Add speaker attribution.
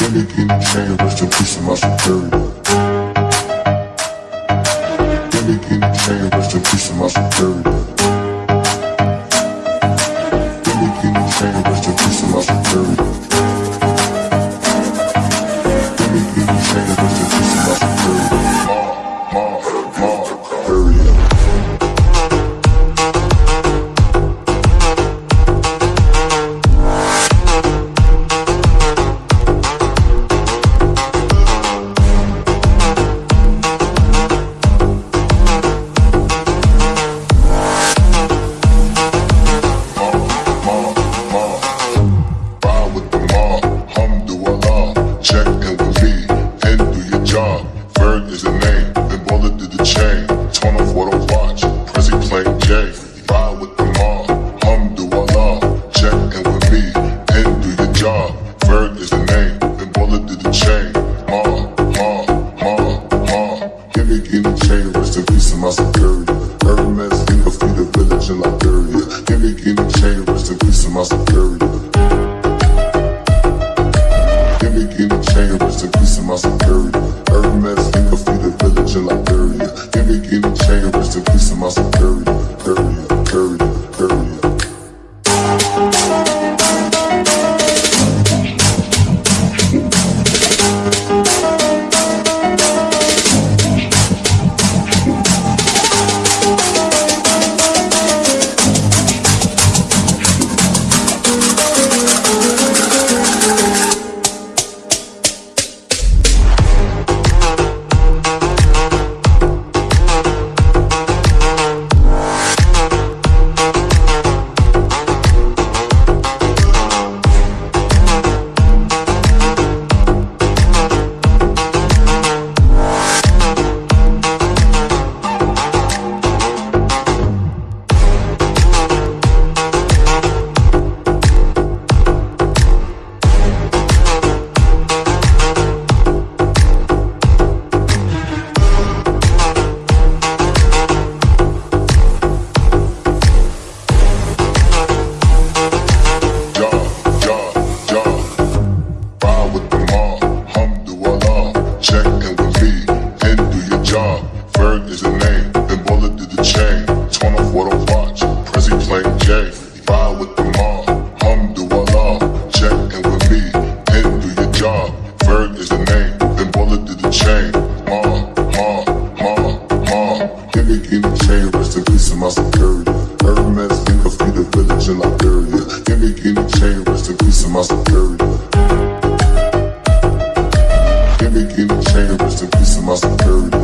Speaker 1: Me get chain, rest in peace to my superior. Me get chain, rest in peace to my superior. Me get chain, rest in peace to my superior. Me get chain, rest in. Ma, ma, my security. Hermes. matters, think of feed the village in Liberia. Give me get chambers to piece of my security. Period, period. Candy gave me change, rest in peace of my security. Hermes came up through the village in Liberia. Candy gave me change, rest in peace of my security. Candy gave me change, rest in peace of my security.